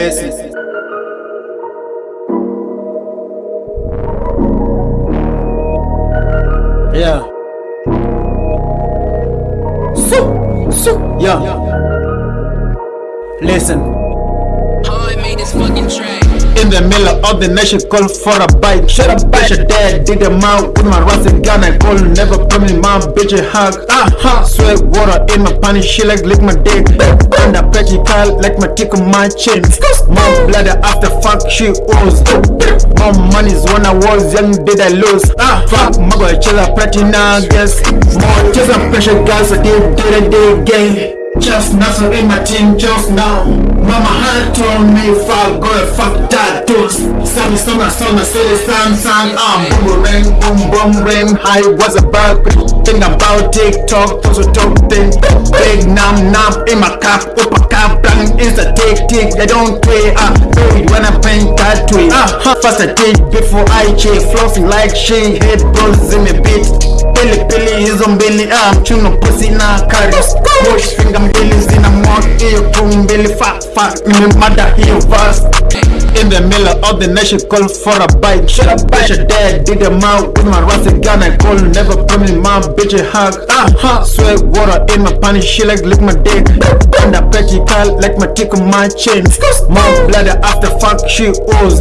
Listen. Yeah. So, so, yeah. Listen. This fucking track. In the middle of the nation, call for a bite. Shut up, bitch. Your dad dig them out with my rusty gun. I call, never promise my bitch a hug. Ah, ha. Sweat water in my panty, she like lick my dick. And I petty call like my tick on my chin. My blood after fuck, she owes. My money's when I was young, did I lose? Ah, fuck, my boy, chill up, pretty now, guess. More just a pressure, guys, I did, did, did, gay. Just nothing in my team just now. Mama had told me fuck and fuck that dude. Sammy summer summer city sun sun um boom ring boom boom ring. I was about think about TikTok to talk thing. Big nam nam in my cap up a cap bang is a tick tick. I don't play ah baby when I paint that tweet. Ah first I did before I check flossing like she head bros in a bit. Pili pili hizo mbili ah mchuno pussy na carry. Wash finger mbili zina mwak hiyo tu mbili fuck fuck nimemada hiyo verse in the middle of the nation call for a bite. Shut up bitch your dad did them out. With my rusty gun I call never promise my bitch a hug. Ah ha sweat water in my panty she like lick my dick. And I petty like my tick on my chin. My blood after fuck she owes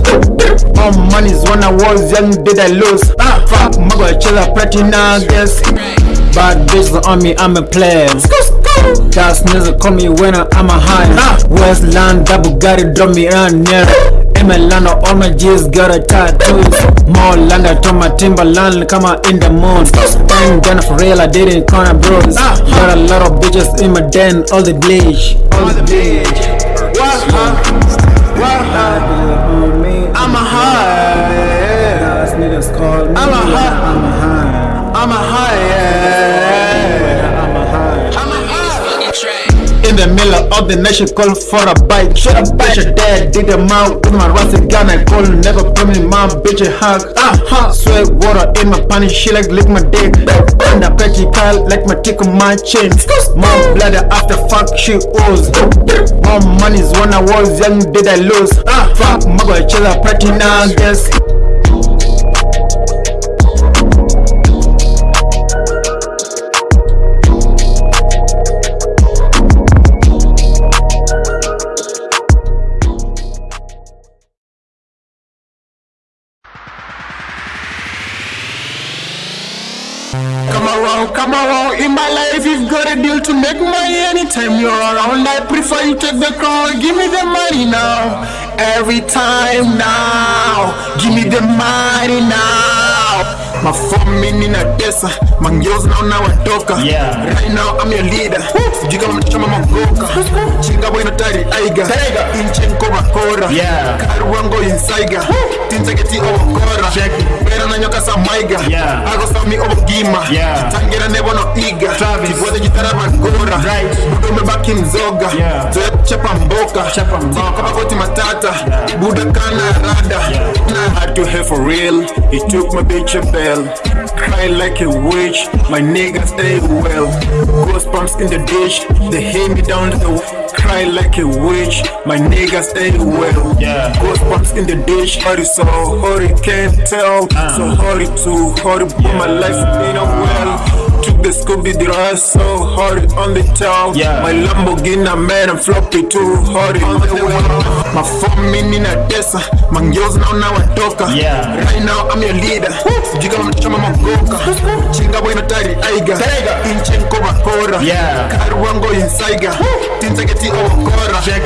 my money's when I was young did I lose? Ah fuck my boy chill up pretty now guess Bad bitches on me, I'm a player. Gas niggas call me winner, I'm a high. Westland, double got it, drop me on near. Emelano, all my G's got a tattoos. More land, I told my Timberland, come out in the moon. Ain't gonna for real, I didn't corner bros. Got a lot of bitches in my den, all the bleach. All the bleach. I'm a high. niggas call me. I'm a high. Middle of the nation, call for a bite. Shut up, bitch. Your dad dig them out with my rusty gun. I call, never promise my bitch a hug. Ah, ha. Sweat water in my panty, she like lick my dick. And I petty call like my tick on my chin. My blood after fuck, she owes. My money's when I was young, did I lose? Ah, fuck, boy, chill up, pretty now, guess. Come around in my life. You've got a deal to make money anytime you're around. I prefer you take the crown. Give me the money now. Every time now. Give me the money now. Mafomi nina desa Mangyoz now now watoka Yeah. Right now I'm your leader Sijui kama magoka Chinga boy na tari aiga Inchen koma kora Yeah. Karuango insaiga Tinzageti obokora. Bera na nyoka sa maiga Yeah. Ago sami obogima Yeah. Tangira nebo no iga Travis. Kibweze jitara magora. Right. Budo mebaki mzoga. Yeah. Zoe chapa mboka. Chapa mboka. Ziko kama koti matata. Buda kana rada. I had to have for real. He took my bitch a bell. Cry like a witch. My nigga stay well. Ghost pumps in the dish They hit me down the Cry like a witch. My nigga stay well. Yeah. Ghost in the dish Hurry so hurry can't tell. Uh. So hurry to hurry Put my life in a well Took the Scooby Doo so hard on the town. Yeah. My Lamborghini man I'm floppy too hard on the well My phone in a desa Mangyoz now now watoka Yeah. Right now I'm your leader. Sijui kama mtachama magoka Chinga boy no tari aiga. Inchen koma kora. Yeah. Karuango insaiga. Tinzageti obokora Check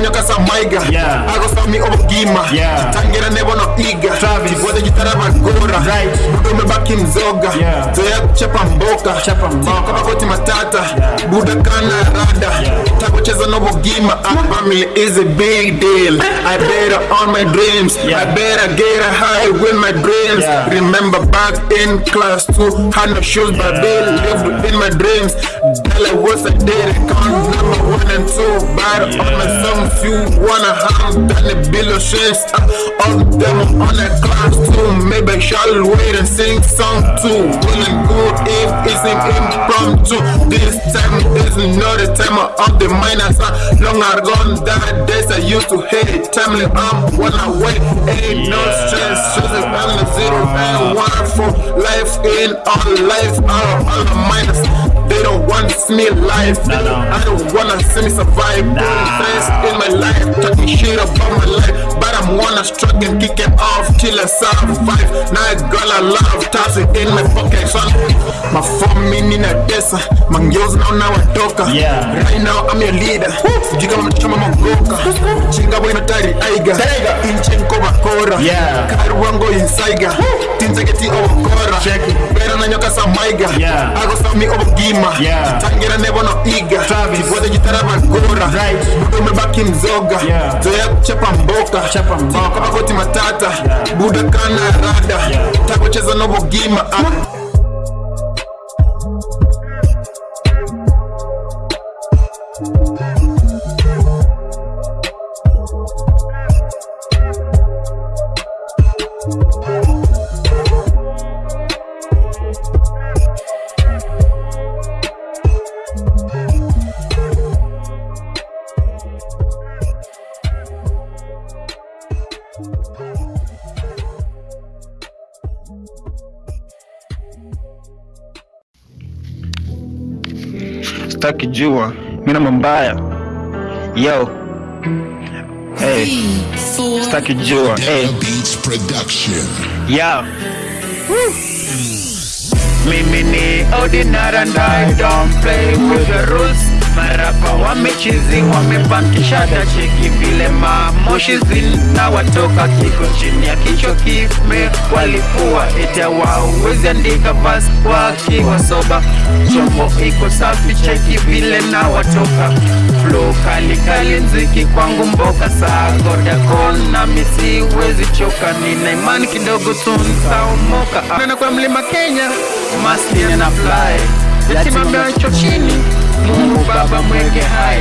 it. Bera na nyoka sa maiga Yeah. Ago sami obogima Yeah. Tangira nebo no iga Travis. Kibweze jitara magora Right. Budo mebaki mzoga Yeah. Zoea kuchapa mboka Chapa mboka. Ziko kama koti matata Buda kana rada Takucheza no bogima Ah, Family is a big deal I better on my dreams Yeah. I better get a high with my dreams Yeah. Remember back in class 2 Had no shoes but they lived in my dreams Dollar was a daily count Number one and two But on my songs you wanna have Done a bill of shapes uh, All them on a class 2 Maybe I shall wait and sing song two Well and good if it's an impromptu This time is not the time of the minus. Uh, long are gone, that days I used to hate. Timely, I'm one away. Ain't no stress, on the zero and one for life in all life. All, all the minus. They don't want to see me alive. No, no. I don't wanna see me survive. Putting friends in my life, talking shit about my life. But I'm wanna struggle and kick it off till I survive. Now I got a love tossing in my pocket. Son. My phone me nina desa. Mangyoz now now I toka. Uh. Yeah. Right now I'm your leader. Jiga mchama magoka. Chinga boy no tari aiga. Inchen koba kora. Yeah. Karu wango insaiga. Tinzageti ovokora. Check it. Bera na nyoka sa maiga. Yeah. Ago sa mi obogima. Yeah. Tangira nebo no iga. Travis. Tibwade gitara magora. Right. Budo umebaki mzoga. Yeah. Zoea kuchapa mboka. Chapa mboka. Kama koti matata. Yeah. Buda kana rada. Yeah. Takucheza no bogima. Ah. Sitaki jua, mimi mbaya. Yo. Hey, sitaki jua. Hey. Beats Production. Yeah. Mimi ni ordinary and I don't play with the rules. Marapa wamechizi wamebakisha cheki vile mamoshi zinawatoka kiko chini ya kichwa kime. Walikuwa ita wao wezi andika vas wakiwa soba. Chombo iko safi cheki vile na watoka. Flow kali kali nziki kwangu mboka saa. Goda kon na misi wezi choka. Nina imani kidogo tu nitaomoka. Nana kwa mlima Kenya maskini na fly. Yatima macho chini Mungu Baba mweke hai.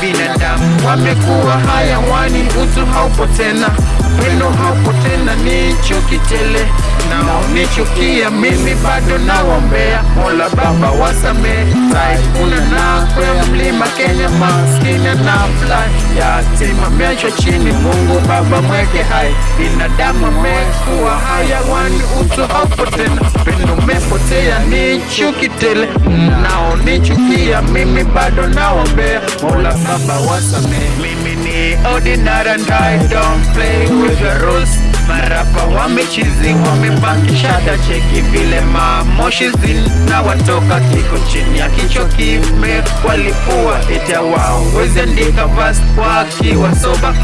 Binadamu wamekuwa haya hayawani, utu haupo tena, pendo haupo tena, ni chuki tele naonichukia mimi bado nawombea Mola Baba wasamee taikuna na kwa mlima Kenya maskini na fly. Yatima meachwa chini, Mungu Baba mweke hai, binadamu amekuwa hayawani, utu haupo tena, upendo umepotea, ni chuki tele naonichukia mimi bado naombea. Mola Baba wasame Mimi ni ordinary and I don't play with the rules. Marapa wamechizi wamebakisha tacheki cheki vile mamoshi zinawatoka kiko chini ya kichwa kime walipua ita wao wezi andika vas wakiwa soba.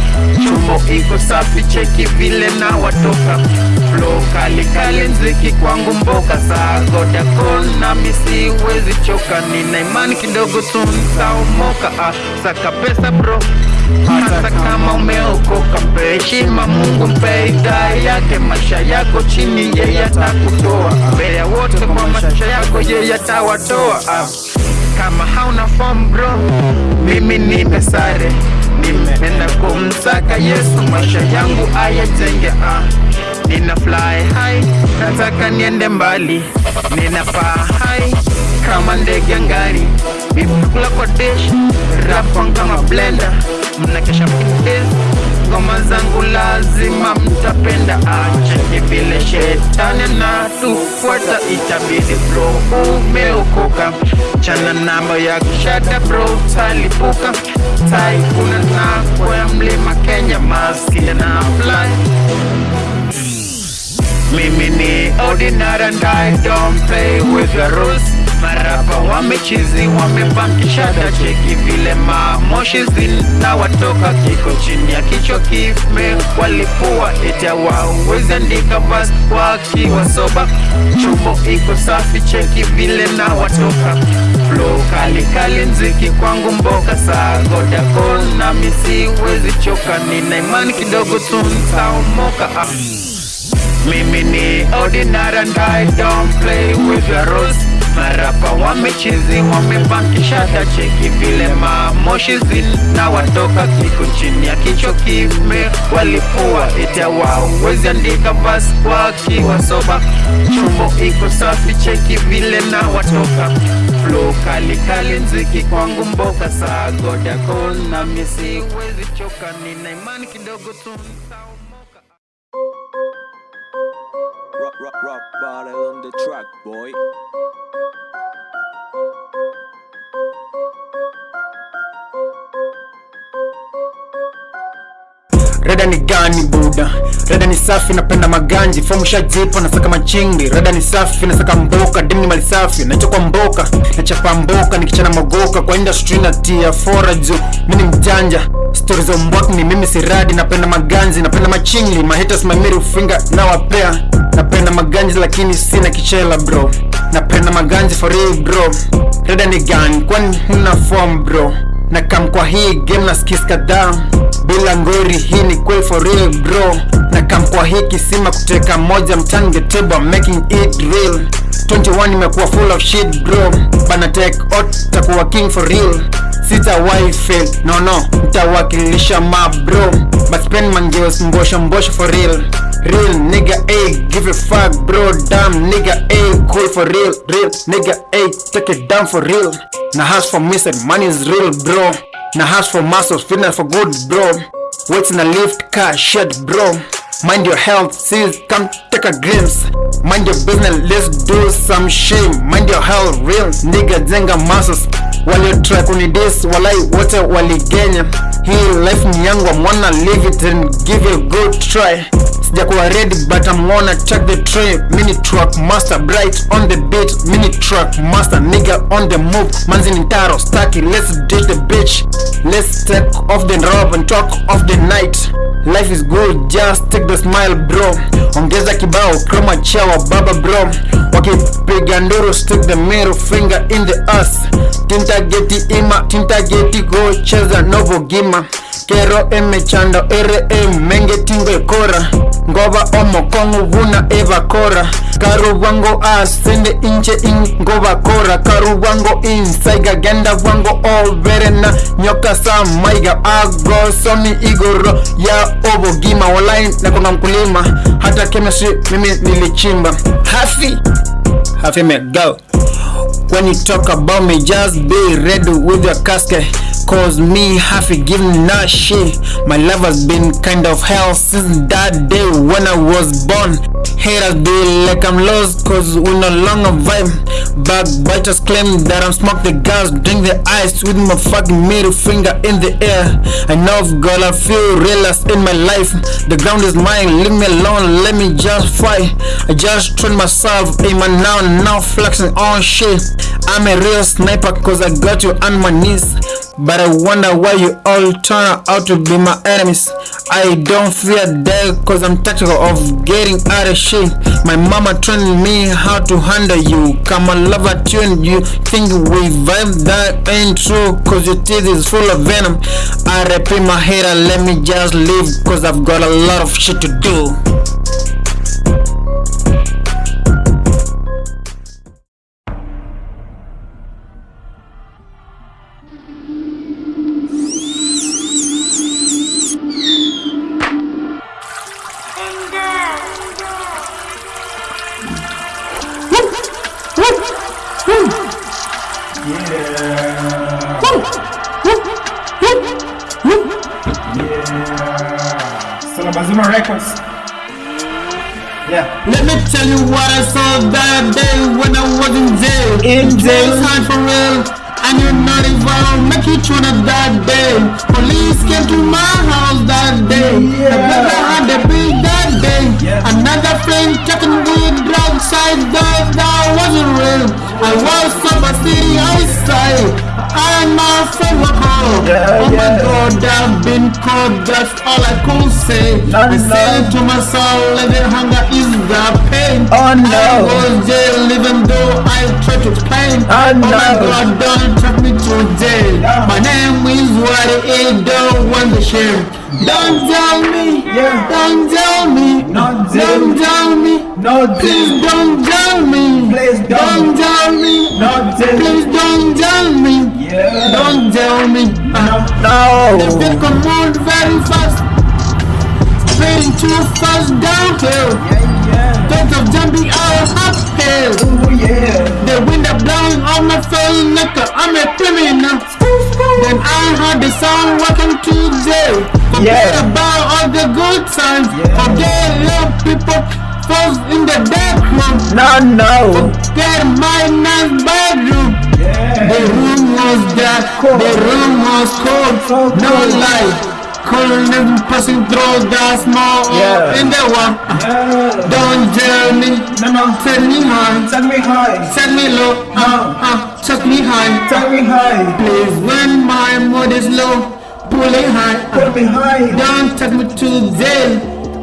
Chumo iko safi cheki vile na watoka. Flow kali kali nziki kwangu mboka. Sagoda misi wezi choka. Nina imani kidogo tu nitaomoka. Ah, saka pesa bro. Hata kama umeokoka mpe Mungu mpe idhaa yake maisha yako chini yeye atakutoa. Mbele ya wote kwa maisha yako yeye atawatoa. Kama hauna form bro mimi nimesare nimeenda kumsaka Yesu maisha yangu ayatenge ah. Nina fly high, nataka niende mbali, nina paa high kama ndege angani, kula kwa dish, rap kama blender, mnakesha mkidez ngoma zangu lazima mtapenda, acheki vile shetani na tufuata, itabidi bro umeokoka, chana namba ya kishada bro, talipuka. Taikuna na kwa mlima Kenya, maskini na fly. Mimi ni ordinary and I don't play with the rules. Marapa. Wamechizi wamebakisha hata cheki vile mamoshi zinawatoka kiko chini ya kichwa kime walipua ita ndika andika vas wakiwa soba. Chumbo iko safi cheki vile na watoka. Flow kali kali nziki kwangu mboka saa goda kon na misi wezi choka. Nina imani kidogo tu ah. Mimi ni ordinary and I don't play with your rules marapa wamechizi wamepankisha tacheki vile mamoshi zinawatoka siku chini ya kicho kime. Walipua ita wawezi andika bas wakiwasoba chumbo iko safi cheki vile na watoka. Flo kalikali nziki kwangu mboka. Saa godakol na misiwezi choka. Nina imani kidogo tu. Rock, rock, rock bottle on the track, boy. Reda ni gani buda? Reda ni safi, napenda maganji, fomu shajipa, nasaka machingi. Reda ni safi, nasaka mboka, dimi ni mali safi, nachokwa mboka, nachapa mboka, nikichana mogoka kwa industry na tia fora juu mimi ni mjanja. Stories za mbwak ni mimi siradi, napenda maganji, napenda haters my middle finger nawapea. Napenda maganji lakini sina kichela bro, napenda maganji for real bro. Reda ni gani? Kwani huna form bro? Na kam kwa hii game na skis kadhaa. Bila ngori hii ni kweli for real bro. Na kam kwa hii kisima kuteka moja mtani table making it real. 21 imekuwa full of shit bro. Bana take out takuwa king for real. Sitawahi fail no no. Ntawakilisha ma bro. But spend mangeos mbosho mbosho for real. Real nigga a give a fuck bro. Damn nigga a cool for real. Real nigga a take it down for real na hustle for said money is real bro. Na hustle for muscles fitness for good bro. Weights in a lift car shit bro. Mind your health sis come take a glimpse. Mind your business let's do some shame. Mind your health real. Nigga zenga muscles waliotry kunidis walai wote waligenya. Hii life ni yangu amwana live it and give it a good try. Sijakuwa ready but I'm wanna check the tray. Mini truck master bright on the beat mini truck master nigga on the move. Manzi ni taro staki let's ditch the bitch. Let's take off the robe and talk of the night. Life is good just take the smile bro. Ongeza kibao kroma chawa baba bro. Wakipiga nduru stick the middle finger in the ass timtageti ima timtageti gocheza novogima kero emechando ere emengetingo ngova ngoba omokongo vuna evakora karubwango asende inche in ngobakora karubwango insaiga genda bwango overena nyoka sa maiga agosomi igoro. Ya obogima walai nakonga mkulima. Hata chemistry mimi nilichimba. Hafi! Hafime go! When you talk about me, just be ready with your casket. Cause me, giving that shit. My life has been kind of hell since that day when I was born. Haters do like I'm lost, cause we no longer vibe. Backbiters claim that I'm smoke the gas, drink the ice with my fucking middle finger in the air. I know I've got a few realists in my life. The ground is mine, leave me alone, let me just fight. I just train myself, aim my now, now flexing on shit. I'm a real sniper cause I got you on my knees. But I wonder why you all turn out to be my enemies. I don't fear death cause I'm tactical of getting out of shape My mama trained me how to handle you. Come on, love a tune. You think we vibe that ain't true cause your teeth is full of venom. I repeat my hater, let me just leave cause I've got a lot of shit to do. Salabazima Records. Yeah. Let me tell you what I saw that day when I was in jail. In jail. It's hard for real. And you're not involved, make you tuna that day. Police came to my house that day. The brother had a bill that day. Yeah. Another friend taking with drugs side that that wasn't real. I was from a city outside. I'm my girl. Yeah, oh my god, I've been caught, that's all I could say. No, I no. said to my soul, living hunger is the pain. Oh, no. I was jail even though I tried to explain. Oh, oh, my no. god, don't take me to jail. Yeah. My name is what it is, don't want the shame. Don't tell me, Yeah. don't tell me, Not don't tell me. No Please don't tell me. Please don't. Don't tell me. No jail. Please don't tell me. Yeah. Don't tell me. Uh, No. the big come on very fast. Speeding too fast downhill. Yeah, yeah. Thoughts of jumping out of hell. Oh yeah. The wind are blowing on my face like I'm a criminal. Then I heard the song Welcome to jail. Forget Yeah. about all the good times. Yeah. Forget love people falls in the dark room. No, no. Get my nice bedroom. The room was dark, Cold. the room was cold, So no cold. light. Coldness passing through the smoke Yeah. in the one. Yeah. Don't tell me, No, no. set me high, Take me high. set me low, uh, uh, chuck me high. Take me high. Please, when my mood is low, pull it high. Put me high. Don't take me to jail,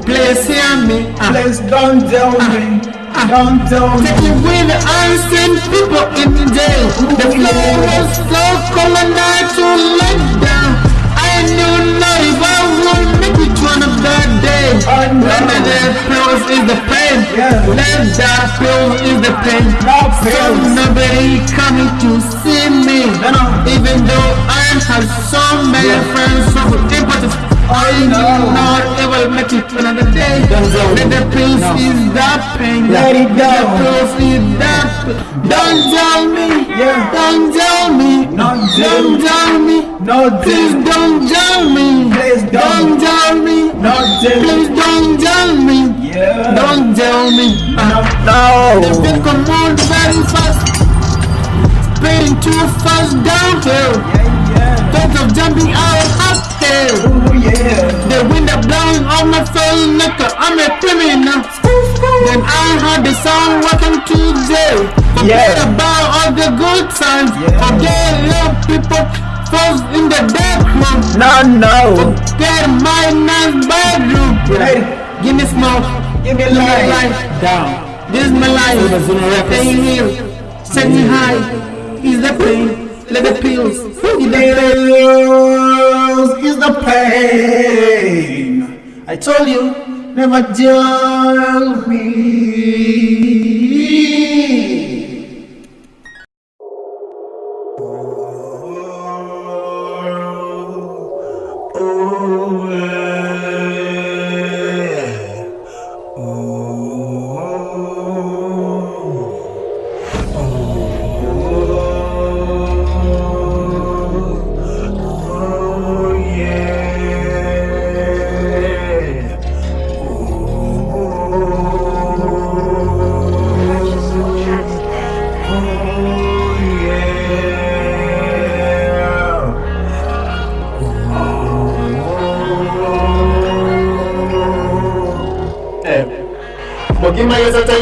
please hear me. uh. Please don't tell me. Don't tell me. Take me with the unseen people in the day. The so cold and I to let down. I knew not if I would make it one of that day. Know. Let the death pills is the pain. Yeah. Let that pill is the pain. No So nobody coming to see me. No, no. Even though I have so many friends so important. I know. not ever make it another day. Let the pills is that pain. Let it go. The pills is that. Don't tell me. Yeah. Don't tell me. Don't tell Don't me. tell me. No, Please don't tell me. Please don't. Tell me. No. Please don't tell me. Yeah. Don't tell me. No. The No. big come on very fast. Speeding too fast downhill. Yeah, yeah. Thoughts of jumping out yeah. The wind are blowing on my face like I'm a criminal. Then I heard the song Welcome to jail. Forget Yeah. about all the good times. Yeah. Forget love people falls in the dark room. No, no. Get my nice bedroom. Hey, Give me smoke. give me life. life. Down. This is my life. Stay here. Set me high. Is the pain. Let the pills. Is the pain. Pills is the pain. I told you, never tell me.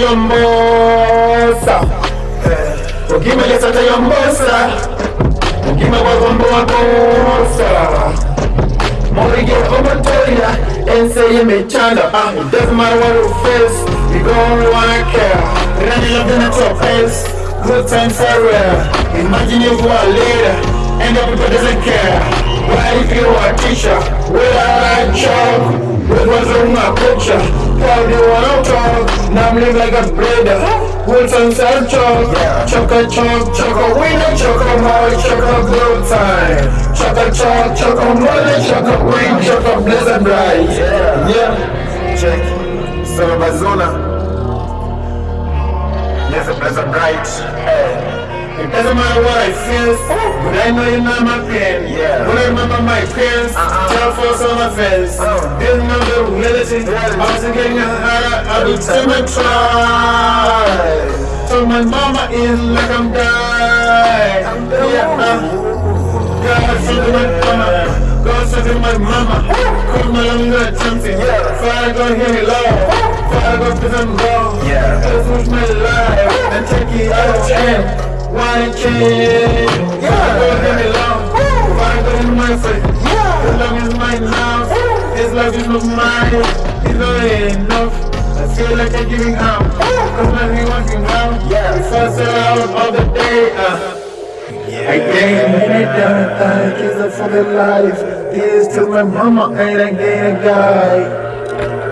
Ukimaliza tayombosa Ukimaliza tayombosa Ukimaliza bosa Morige Omotoya and say you may chanda ah, It doesn't matter what you face We gon' wanna care in the top face Good times are rare Imagine you are leader And the people doesn't care. What if you are a teacher Without a job What's on my picture you wanna talk Now like a breeder Good times are chalk Choco chalk, choco winner, choco high, choco good time Choco chalk, choco money, choco win, choco blizzard bright. Yeah, yeah Check. Son of a zona Yes, a blizzard bright. Hey it doesn't matter what I feel, but I know you know my pain. Yeah. When I remember my parents, uh-uh. tell folks on my face. Uh-uh. This is not the reality. I was getting harder every time I try. So my mama is like I'm dying. I'm Yeah. Uh, God save my mama. God save my mama. Cause my longer something. Father God hear me loud. Father God please I'm wrong. Yeah. This was my life. And take it out of hand. Why change? Yeah. My face. Yeah. His love is mine now. His love is not mine. It's not enough. I feel like I'm giving up. Cause nothing working out. Yeah. First out of the day. Uh. I gained many different things for the life. This to my mama and I gain a guy.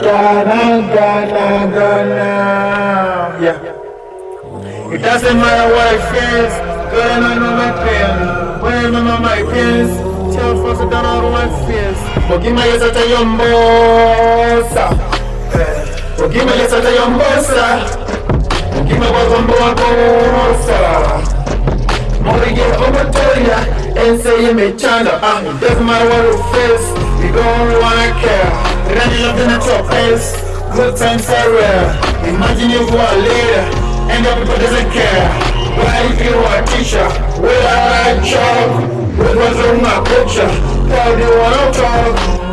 Ghana, Ghana, Ghana. Yeah. It doesn't matter what I feel, God I know my pain. When I remember my pains, tell folks that don't know my fears. Ukimaliza tayombosa Ukime lesata yombosa Ukime wazombo wakosa Morige omatoria Ense yemechana Ah, it doesn't matter what you face You don't wanna care. Running up in the top face. Good times are rare. Imagine you go a leader And your people doesn't care. Why if you are a teacher Will I job? With what's on my picture Tell you what I'm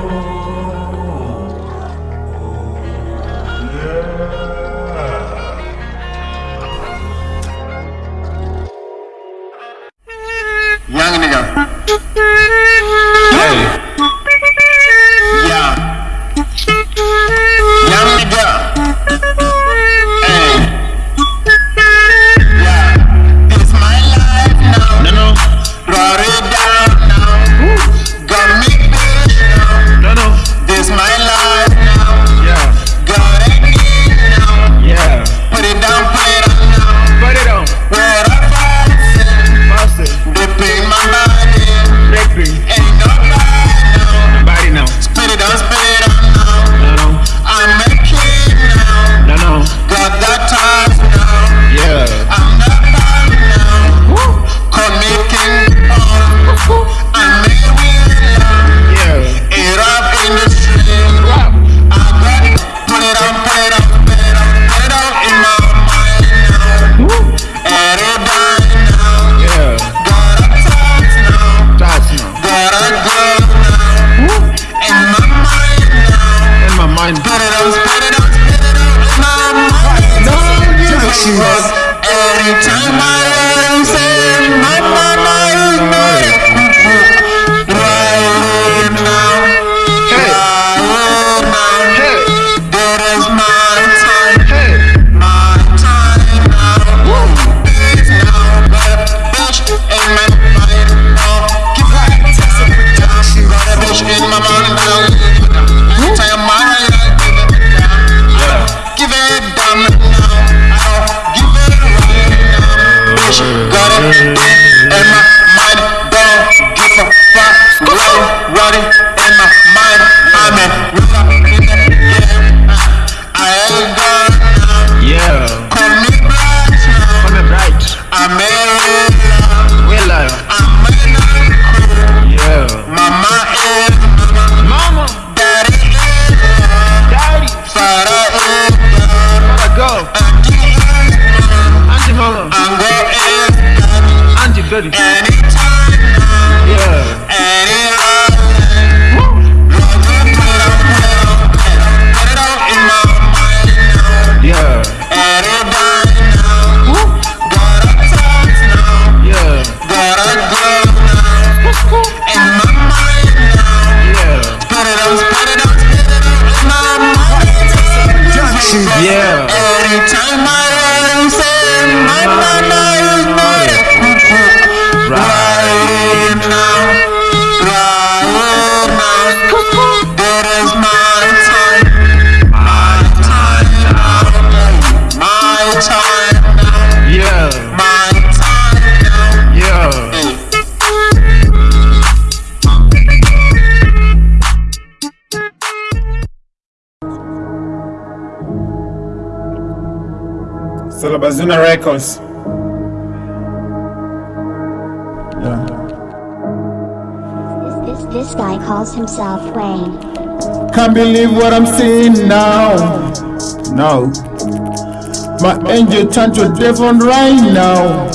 Anytime I right. Salabazuna Records. Yeah. This, this, this guy calls himself Wayne. Can't believe what I'm seeing now. No. My angel turned to a devil right now.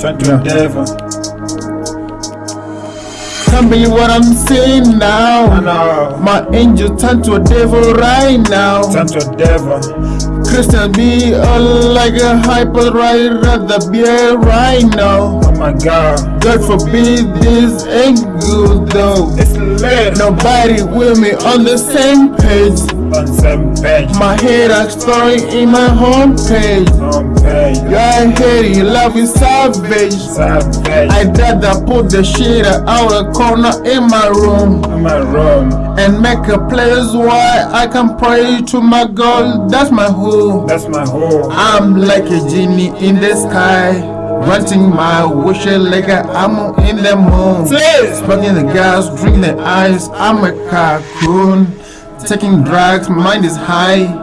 Turned to a devil. Can't believe what I'm seeing now. know. My angel turned to a devil right now. Turned to a devil Christian be all like a hyper right at the beer right now. Oh my god God forbid this ain't good though. It's lit Nobody with me on the same page. On page My head a story in my homepage. On page Your head, you love is savage. Savage I'd rather put the shit out a corner in my room In my room and make a place where I can pray to my God. That's my home. That's my home I'm like a genie in the sky, granting my wishes like I'm in the moon. Smoking the gas, drinking the ice. I'm a cocoon, taking drugs. Mind is high.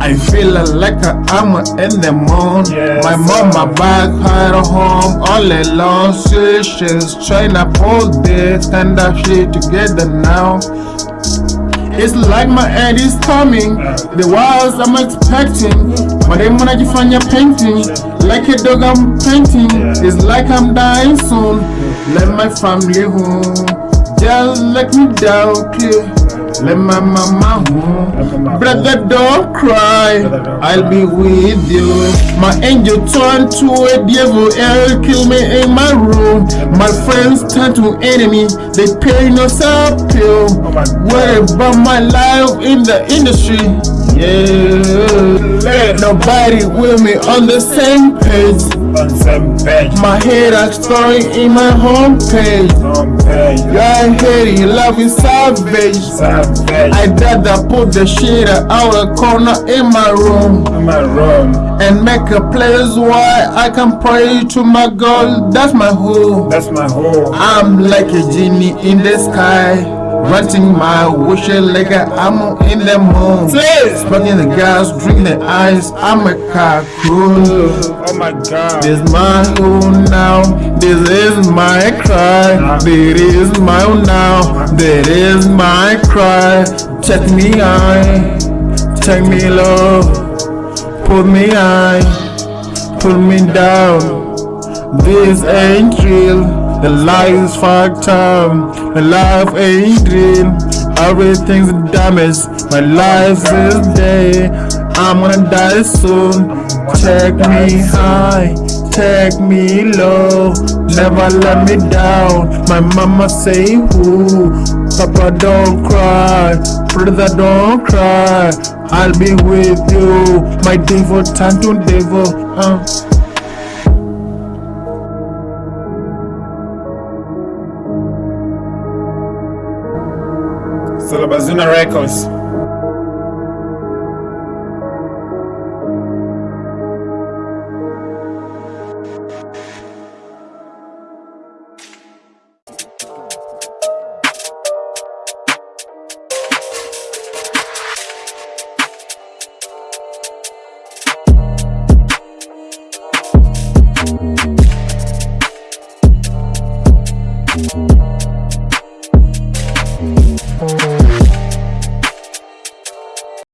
I feel like I'm in the moon. Yes, My mama sir. back at home all alone. She, she's trying to pull this kind of shit together now. It's like my end is coming. The walls I'm expecting. But then when I find your painting, like a dog I'm painting. It's like I'm dying soon. Let my family home. Just let me down clear. Let my mama home. Brother, don't cry. I'll be with you. My angel turned to a devil and kill me in my room. My friends turn to enemy. They pay no pill. Worry about my life in the industry. Yeah. Let Nobody with me on the same page. On same page. My head a story in my homepage. On page. You're hating, love is savage. Savage. I'd rather put the shit out a corner in my room In my room. and make a place where I can pray to my God. That's my home. That's my home. I'm like a genie in the sky, granting my wishes like I'm in the moon. Smoking the gas, drinking the ice. I'm a cocoon. Oh my god. This my home now. This is my cry. This is my home now. This is my cry. Check me high, check me low, put me high, put me down. This ain't real. The life is fucked up. my life ain't real. Everything's damaged. My life is dead. I'm gonna die soon. Take me high, take me low. Never let me down. My mama say who? Papa don't cry, brother don't cry. I'll be with you. My devil turn to devil. Uh. Solobazuna Records.